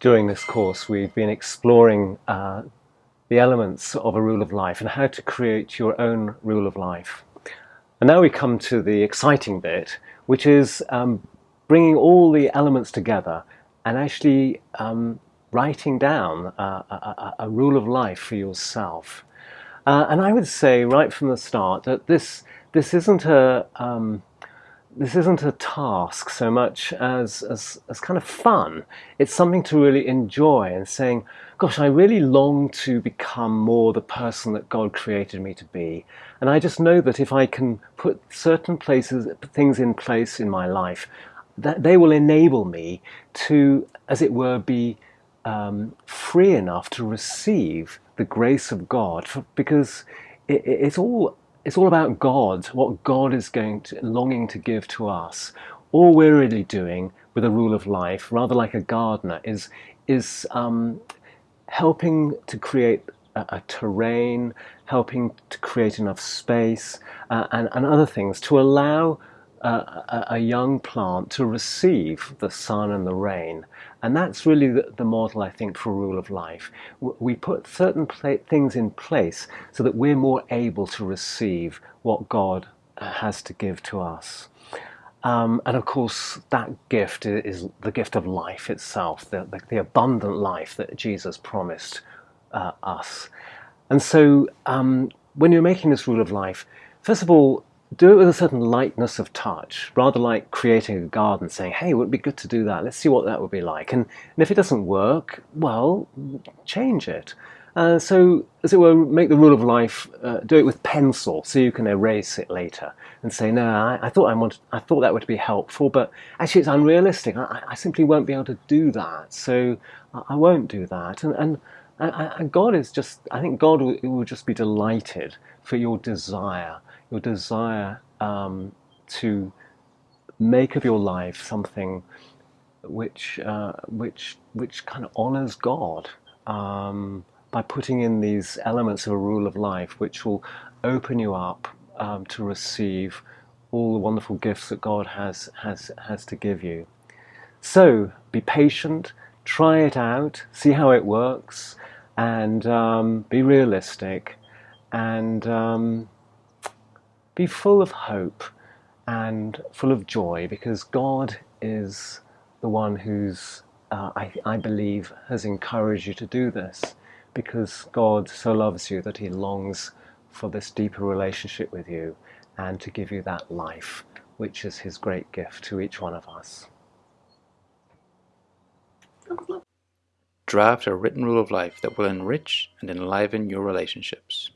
during this course we've been exploring uh, the elements of a rule of life and how to create your own rule of life. And now we come to the exciting bit, which is um, bringing all the elements together and actually um, writing down a, a, a, rule of life for yourself. Uh, and I would say right from the start that this this isn't a um, this isn't a task so much as, as, as kind of fun. It's something to really enjoy and saying, gosh, I really long to become more the person that God created me to be. And I just know that if I can put certain places, things in place in my life, that they will enable me to, as it were, be um, free enough to receive the grace of God. For, because it, it's all it's all about God, what God is going to, longing to give to us. All we're really doing with a rule of life, rather like a gardener, is, is um, helping to create a, a, terrain, helping to create enough space uh, and, and other things to allow uh, a, young plant to receive the sun and the rain. And that's really the, the model, I think, for rule of life. We put certain things in place so that we're more able to receive what God uh, has to give to us. Um, and of course, that gift is the gift of life itself, the, the, the abundant life that Jesus promised uh, us. And so, um, when you're making this rule of life, first of all, do it with a certain lightness of touch, rather like creating a garden, saying, hey, it would be good to do that. Let's see what that would be like. And, and if it doesn't work, well, change it. Uh, so, as it were, make the rule of life, uh, do it with pencil so you can erase it later and say, no, I, I thought I, wanted, I thought that would be helpful, but actually it's unrealistic. I, I simply won't be able to do that, so I, I won't do that. And, and, and God is just, I think God will, will just be delighted for your desire your desire um, to make of your life something which uh, which which kind of honors God um, by putting in these elements of a rule of life, which will open you up um, to receive all the wonderful gifts that God has has has to give you. So be patient, try it out, see how it works, and um, be realistic, and um, be full of hope and full of joy because God is the one who's, uh, I, I believe, has encouraged you to do this because God so loves you that he longs for this deeper relationship with you and to give you that life, which is his great gift to each one of us. Draft a written rule of life that will enrich and enliven your relationships.